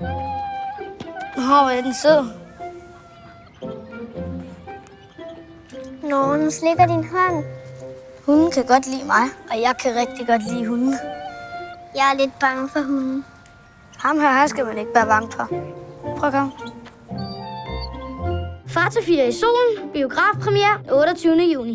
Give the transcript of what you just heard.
Nå, hvor er den sød. Nå, nu slikker din hånd. Hunden kan godt lide mig, og jeg kan rigtig godt lide hunden. Jeg er lidt bange for hunden. Ham her, her skal man ikke være bange for. Prøv at komme. Far til 4 i solen. Biografpremiere 28. juni.